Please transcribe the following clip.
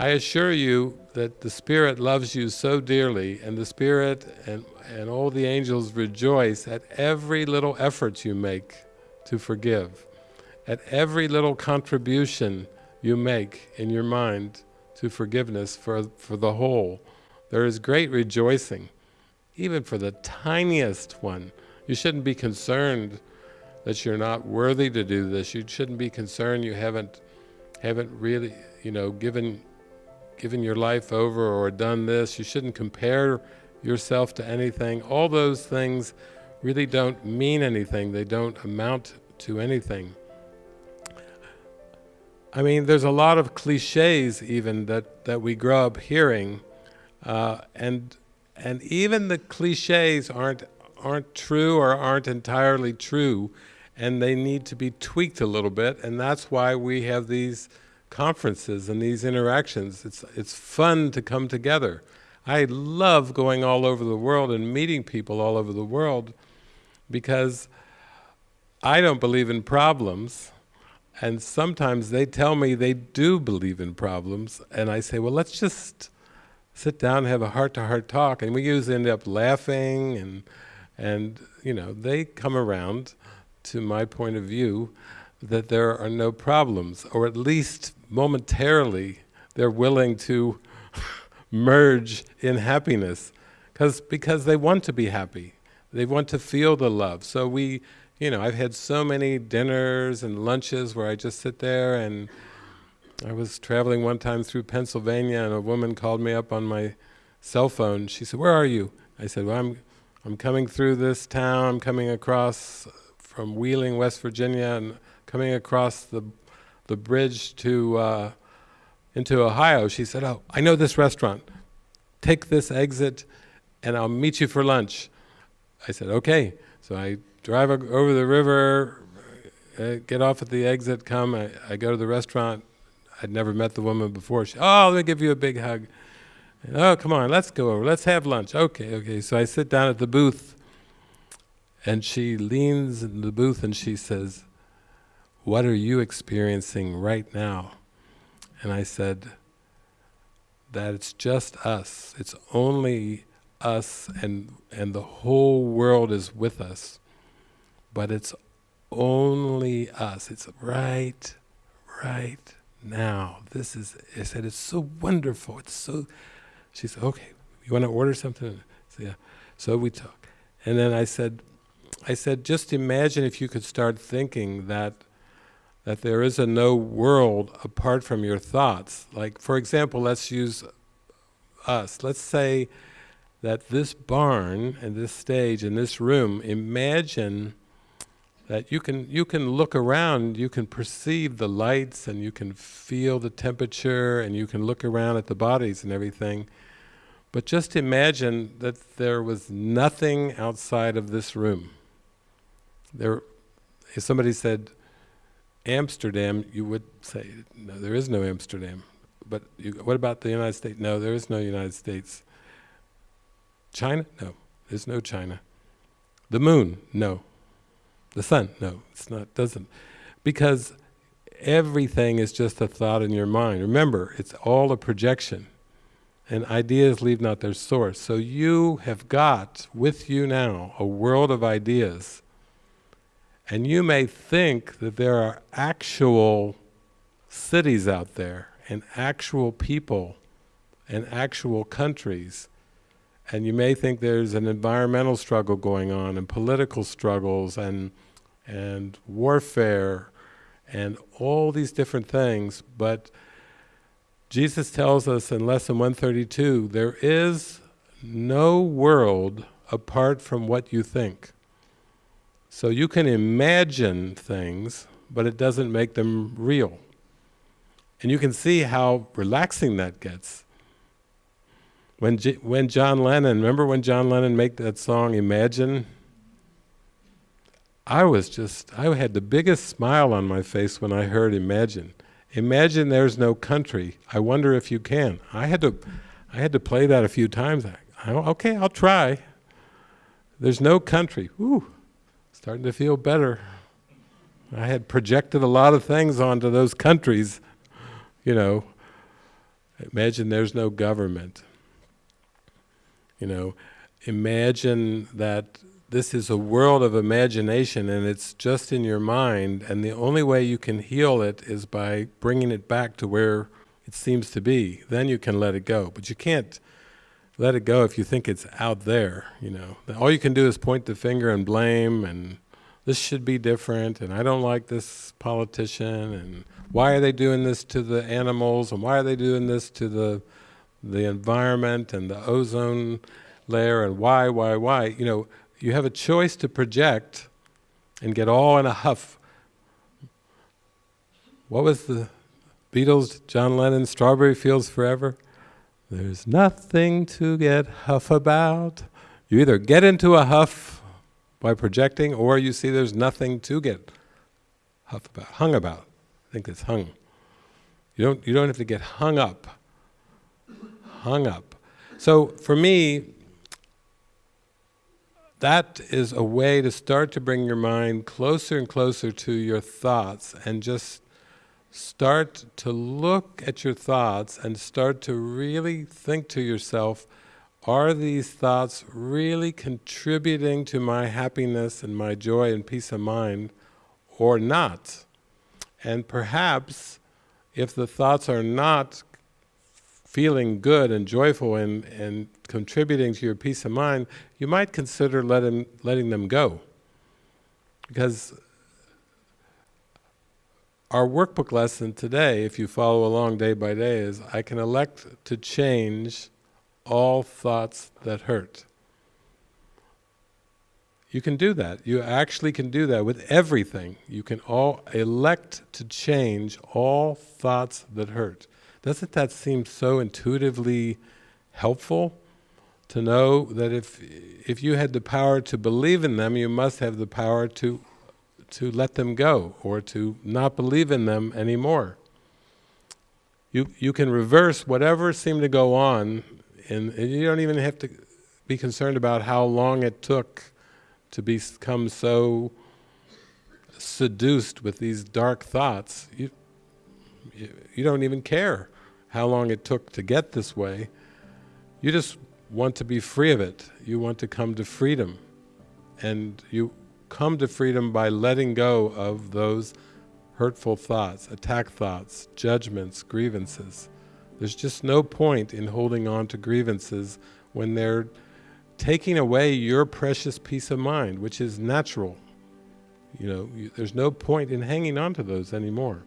I assure you that the Spirit loves you so dearly, and the Spirit and, and all the angels rejoice at every little effort you make to forgive, at every little contribution you make in your mind to forgiveness for, for the whole. There is great rejoicing, even for the tiniest one. You shouldn't be concerned that you're not worthy to do this. You shouldn't be concerned you haven't, haven't really, you know, given given your life over or done this. You shouldn't compare yourself to anything. All those things really don't mean anything. They don't amount to anything. I mean, there's a lot of cliches even that, that we grow up hearing, uh, and and even the cliches aren't aren't true or aren't entirely true, and they need to be tweaked a little bit, and that's why we have these conferences and these interactions. It's, it's fun to come together. I love going all over the world and meeting people all over the world because I don't believe in problems and sometimes they tell me they do believe in problems and I say, well, let's just sit down and have a heart-to-heart -heart talk and we usually end up laughing and, and you know, they come around to my point of view that there are no problems, or at least momentarily they're willing to merge in happiness because because they want to be happy. They want to feel the love. So we you know I've had so many dinners and lunches where I just sit there and I was traveling one time through Pennsylvania and a woman called me up on my cell phone. She said where are you? I said well I'm I'm coming through this town. I'm coming across from Wheeling West Virginia and coming across the the bridge to uh, into Ohio, she said, oh, I know this restaurant. Take this exit and I'll meet you for lunch. I said, okay. So I drive over the river, uh, get off at the exit, come, I, I, go to the restaurant. I'd never met the woman before. She, oh, let me give you a big hug. And, oh, come on, let's go over, let's have lunch. Okay, okay. So I sit down at the booth and she leans in the booth and she says, what are you experiencing right now? And I said, that it's just us. It's only us and, and the whole world is with us. But it's only us. It's right, right now. This is, I said, it's so wonderful. It's so, she said, okay, you want to order something? So, yeah. So we talk. And then I said, I said, just imagine if you could start thinking that that there is a no world apart from your thoughts. Like, for example, let's use us. Let's say that this barn and this stage and this room, imagine that you can, you can look around, you can perceive the lights and you can feel the temperature and you can look around at the bodies and everything. But just imagine that there was nothing outside of this room. There, if somebody said, Amsterdam, you would say, no, there is no Amsterdam. But you, what about the United States? No, there is no United States. China? No, there's no China. The moon? No. The sun? No, it's not, doesn't. Because everything is just a thought in your mind. Remember, it's all a projection. And ideas leave not their source. So you have got with you now a world of ideas and you may think that there are actual cities out there, and actual people, and actual countries, and you may think there's an environmental struggle going on, and political struggles, and, and warfare, and all these different things, but Jesus tells us in Lesson 132, there is no world apart from what you think. So you can imagine things, but it doesn't make them real. And you can see how relaxing that gets. When, G when John Lennon, remember when John Lennon made that song, Imagine? I was just, I had the biggest smile on my face when I heard Imagine. Imagine there's no country. I wonder if you can. I had to, I had to play that a few times. I, okay, I'll try. There's no country. Ooh. Starting to feel better. I had projected a lot of things onto those countries, you know, Imagine there's no government. You know, imagine that this is a world of imagination and it's just in your mind and the only way you can heal it is by bringing it back to where it seems to be. Then you can let it go. But you can't let it go if you think it's out there, you know. All you can do is point the finger and blame and this should be different and I don't like this politician and why are they doing this to the animals and why are they doing this to the the environment and the ozone layer and why, why, why. You know, you have a choice to project and get all in a huff. What was the Beatles, John Lennon, Strawberry Fields Forever? There's nothing to get huff about. You either get into a huff by projecting or you see there's nothing to get huff about, hung about. I think it's hung. You don't, you don't have to get hung up. Hung up. So for me, that is a way to start to bring your mind closer and closer to your thoughts and just start to look at your thoughts and start to really think to yourself, are these thoughts really contributing to my happiness and my joy and peace of mind or not? And perhaps if the thoughts are not feeling good and joyful and, and contributing to your peace of mind, you might consider letting, letting them go. Because our workbook lesson today, if you follow along day by day, is I can elect to change all thoughts that hurt. You can do that. You actually can do that with everything. You can all elect to change all thoughts that hurt. Doesn't that seem so intuitively helpful? To know that if if you had the power to believe in them, you must have the power to to let them go or to not believe in them anymore. You you can reverse whatever seemed to go on and, and you don't even have to be concerned about how long it took to become so seduced with these dark thoughts. You, you, you don't even care how long it took to get this way. You just want to be free of it. You want to come to freedom. And you come to freedom by letting go of those hurtful thoughts, attack thoughts, judgments, grievances. There's just no point in holding on to grievances when they're taking away your precious peace of mind, which is natural. You know, you, there's no point in hanging on to those anymore.